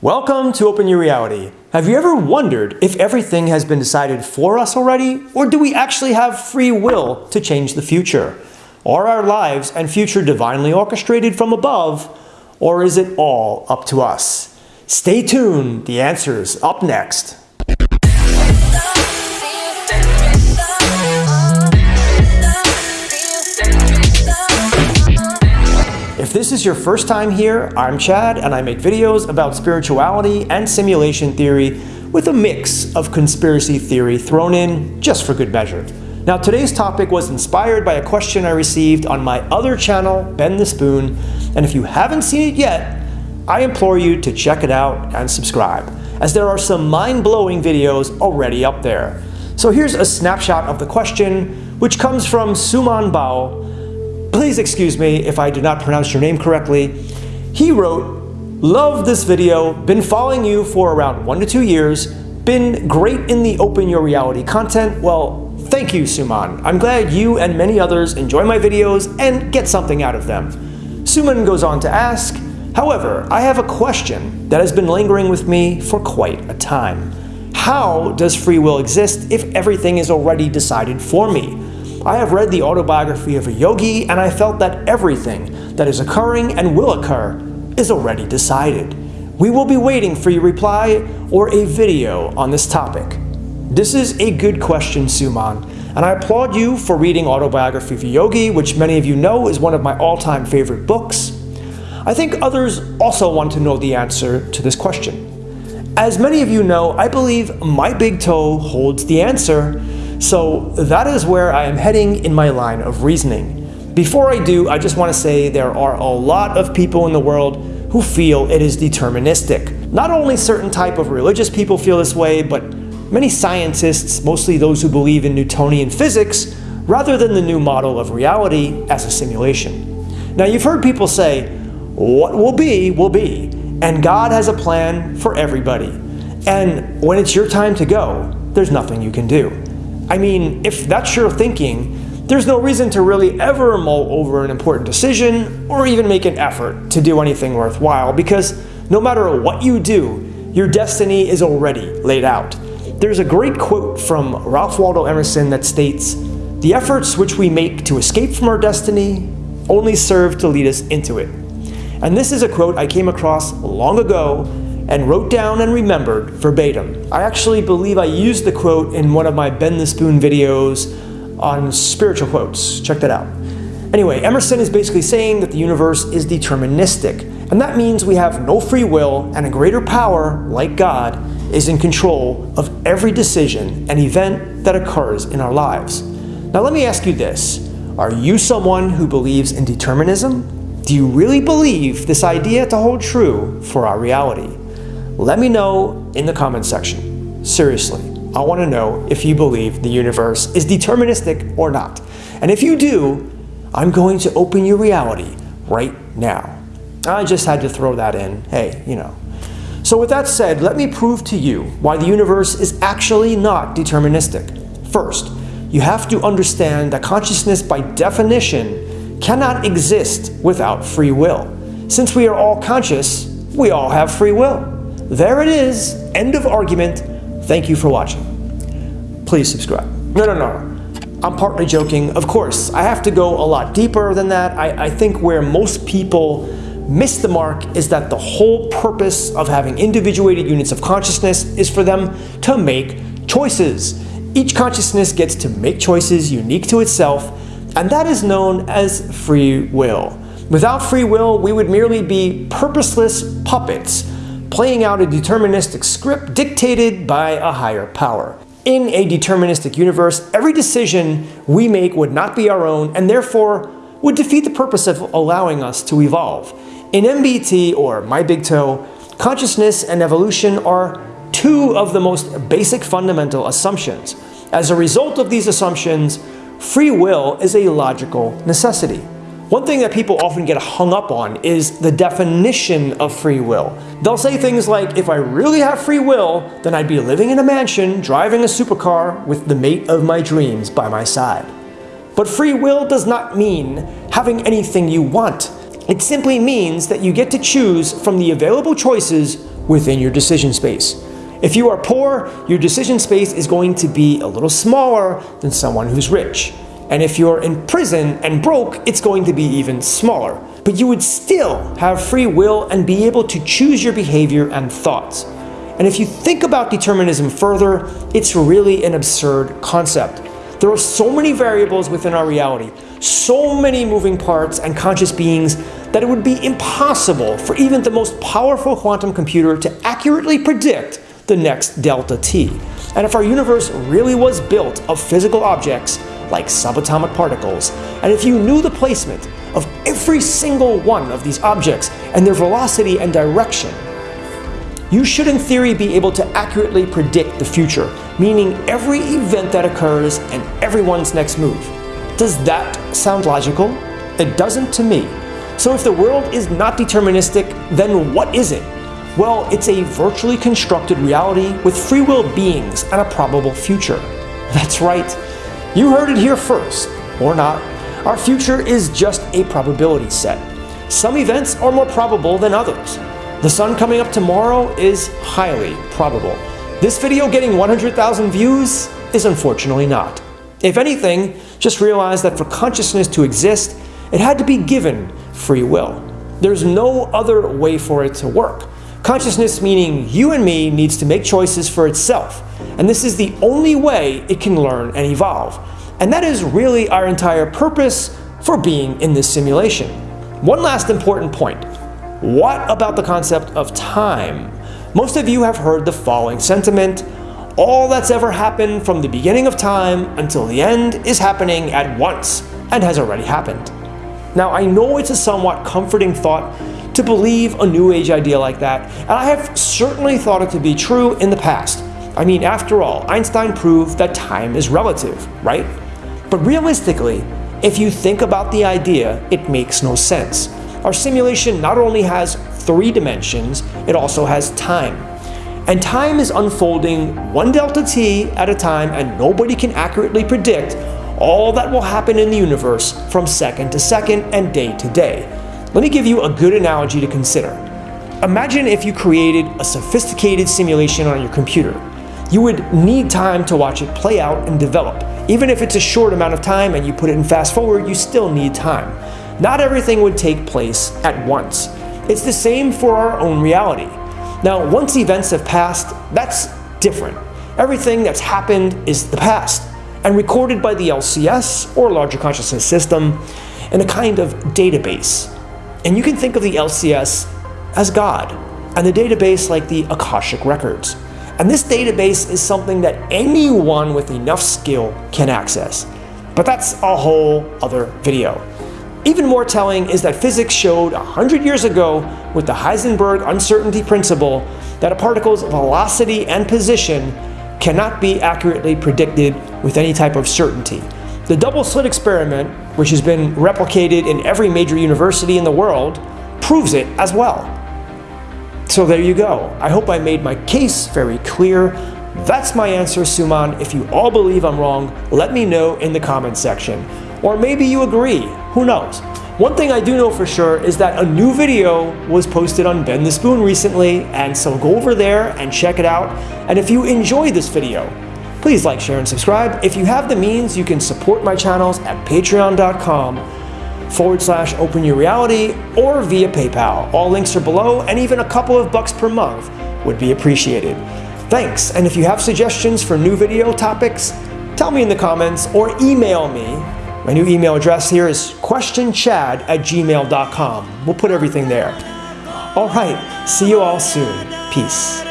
Welcome to Open Your Reality. Have you ever wondered if everything has been decided for us already, or do we actually have free will to change the future? Are our lives and future divinely orchestrated from above, or is it all up to us? Stay tuned, the answer's up next. This is your first time here, I'm Chad and I make videos about spirituality and simulation theory with a mix of conspiracy theory thrown in just for good measure. Now today's topic was inspired by a question I received on my other channel, Bend the Spoon, and if you haven't seen it yet, I implore you to check it out and subscribe, as there are some mind-blowing videos already up there. So here's a snapshot of the question, which comes from Suman Bao, Please excuse me if I do not pronounce your name correctly. He wrote, Love this video, been following you for around one to two years, been great in the Open Your Reality content. Well, thank you, Suman. I'm glad you and many others enjoy my videos and get something out of them. Suman goes on to ask, However, I have a question that has been lingering with me for quite a time. How does free will exist if everything is already decided for me? I have read the autobiography of a yogi and I felt that everything that is occurring and will occur is already decided. We will be waiting for your reply or a video on this topic. This is a good question, Suman, and I applaud you for reading Autobiography of a Yogi, which many of you know is one of my all-time favorite books. I think others also want to know the answer to this question. As many of you know, I believe my big toe holds the answer so that is where I am heading in my line of reasoning. Before I do, I just want to say there are a lot of people in the world who feel it is deterministic. Not only certain type of religious people feel this way, but many scientists, mostly those who believe in Newtonian physics, rather than the new model of reality as a simulation. Now you've heard people say, what will be, will be, and God has a plan for everybody. And when it's your time to go, there's nothing you can do. I mean, if that's your thinking, there's no reason to really ever mull over an important decision or even make an effort to do anything worthwhile because no matter what you do, your destiny is already laid out. There's a great quote from Ralph Waldo Emerson that states, The efforts which we make to escape from our destiny only serve to lead us into it. And this is a quote I came across long ago and wrote down and remembered verbatim. I actually believe I used the quote in one of my Bend the Spoon videos on spiritual quotes. Check that out. Anyway, Emerson is basically saying that the universe is deterministic, and that means we have no free will and a greater power, like God, is in control of every decision and event that occurs in our lives. Now let me ask you this. Are you someone who believes in determinism? Do you really believe this idea to hold true for our reality? Let me know in the comment section. Seriously, I want to know if you believe the universe is deterministic or not. And if you do, I'm going to open your reality right now. I just had to throw that in. Hey, you know. So with that said, let me prove to you why the universe is actually not deterministic. First, you have to understand that consciousness by definition cannot exist without free will. Since we are all conscious, we all have free will. There it is. End of argument. Thank you for watching. Please subscribe. No, no, no. I'm partly joking. Of course, I have to go a lot deeper than that. I, I think where most people miss the mark is that the whole purpose of having individuated units of consciousness is for them to make choices. Each consciousness gets to make choices unique to itself, and that is known as free will. Without free will, we would merely be purposeless puppets playing out a deterministic script dictated by a higher power. In a deterministic universe, every decision we make would not be our own and therefore would defeat the purpose of allowing us to evolve. In MBT, or My Big Toe, consciousness and evolution are two of the most basic fundamental assumptions. As a result of these assumptions, free will is a logical necessity. One thing that people often get hung up on is the definition of free will. They'll say things like, if I really have free will, then I'd be living in a mansion, driving a supercar with the mate of my dreams by my side. But free will does not mean having anything you want. It simply means that you get to choose from the available choices within your decision space. If you are poor, your decision space is going to be a little smaller than someone who's rich. And if you're in prison and broke, it's going to be even smaller. But you would still have free will and be able to choose your behavior and thoughts. And if you think about determinism further, it's really an absurd concept. There are so many variables within our reality, so many moving parts and conscious beings that it would be impossible for even the most powerful quantum computer to accurately predict the next delta t. And if our universe really was built of physical objects, like subatomic particles, and if you knew the placement of every single one of these objects and their velocity and direction, you should in theory be able to accurately predict the future, meaning every event that occurs and everyone's next move. Does that sound logical? It doesn't to me. So if the world is not deterministic, then what is it? Well, it's a virtually constructed reality with free will beings and a probable future. That's right. You heard it here first, or not. Our future is just a probability set. Some events are more probable than others. The sun coming up tomorrow is highly probable. This video getting 100,000 views is unfortunately not. If anything, just realize that for consciousness to exist, it had to be given free will. There's no other way for it to work. Consciousness meaning you and me needs to make choices for itself. And this is the only way it can learn and evolve. And that is really our entire purpose for being in this simulation. One last important point. What about the concept of time? Most of you have heard the following sentiment. All that's ever happened from the beginning of time until the end is happening at once and has already happened. Now, I know it's a somewhat comforting thought to believe a New Age idea like that, and I have certainly thought it to be true in the past. I mean, after all, Einstein proved that time is relative, right? But realistically, if you think about the idea, it makes no sense. Our simulation not only has three dimensions, it also has time. And time is unfolding one delta t at a time and nobody can accurately predict all that will happen in the universe from second to second and day to day. Let me give you a good analogy to consider. Imagine if you created a sophisticated simulation on your computer. You would need time to watch it play out and develop. Even if it's a short amount of time and you put it in fast forward, you still need time. Not everything would take place at once. It's the same for our own reality. Now, once events have passed, that's different. Everything that's happened is the past and recorded by the LCS or larger consciousness system in a kind of database. And you can think of the LCS as God, and the database like the Akashic Records. And this database is something that anyone with enough skill can access. But that's a whole other video. Even more telling is that physics showed 100 years ago with the Heisenberg uncertainty principle that a particle's velocity and position cannot be accurately predicted with any type of certainty. The double slit experiment, which has been replicated in every major university in the world, proves it as well. So there you go. I hope I made my case very clear. That's my answer, Suman. If you all believe I'm wrong, let me know in the comment section. Or maybe you agree, who knows? One thing I do know for sure is that a new video was posted on Bend the Spoon recently, and so go over there and check it out. And if you enjoyed this video, Please like, share, and subscribe. If you have the means, you can support my channels at patreon.com forward slash open your reality or via PayPal. All links are below, and even a couple of bucks per month would be appreciated. Thanks, and if you have suggestions for new video topics, tell me in the comments or email me. My new email address here is questionchad at gmail.com. We'll put everything there. All right, see you all soon. Peace.